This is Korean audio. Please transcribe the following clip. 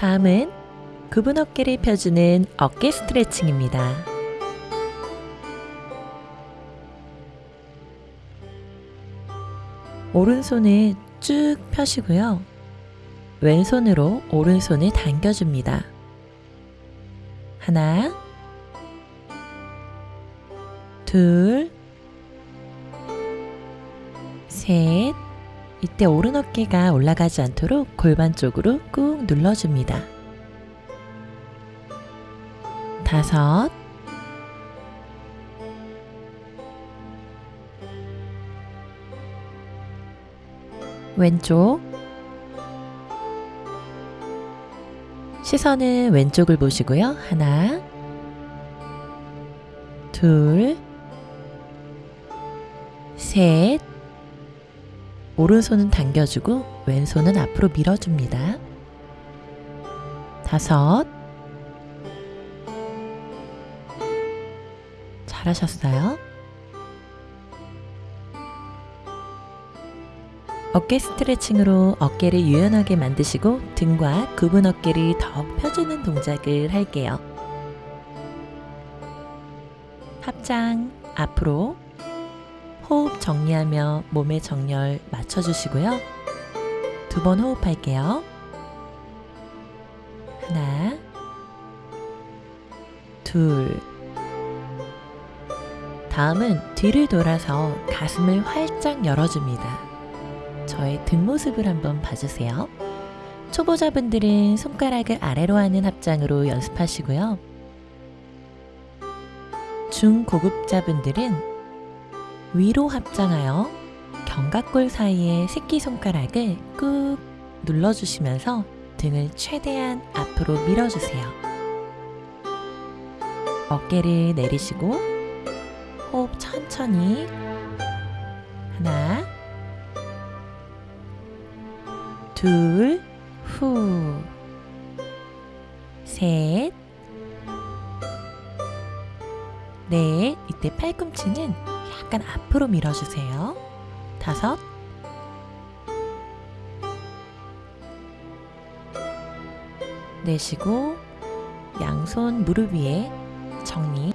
다음은 굽은 어깨를 펴주는 어깨 스트레칭입니다. 오른손을 쭉 펴시고요. 왼손으로 오른손을 당겨줍니다. 하나, 둘, 셋. 이때 오른 어깨가 올라가지 않도록 골반 쪽으로 꾹 눌러줍니다. 다섯, 왼쪽, 시선은 왼쪽을 보시고요. 하나, 둘, 셋. 오른손은 당겨주고 왼손은 앞으로 밀어줍니다. 다섯. 잘하셨어요. 어깨 스트레칭으로 어깨를 유연하게 만드시고 등과 굽은 어깨를 더욱 펴주는 동작을 할게요. 합장 앞으로 호흡 정리하며 몸의 정렬 맞춰주시고요. 두 번 호흡할게요. 하나, 둘. 다음은 뒤를 돌아서 가슴을 활짝 열어줍니다. 저의 뒷모습을 한번 봐주세요. 초보자분들은 손가락을 아래로 하는 합장으로 연습하시고요. 중고급자분들은 위로 합장하여 견갑골 사이에 새끼손가락을 꾹 눌러주시면서 등을 최대한 앞으로 밀어주세요. 어깨를 내리시고 호흡 천천히 하나 둘, 후, 셋, 넷. 이때 팔꿈치는 약간 앞으로 밀어주세요. 다섯, 내쉬고 양손 무릎 위에 정리.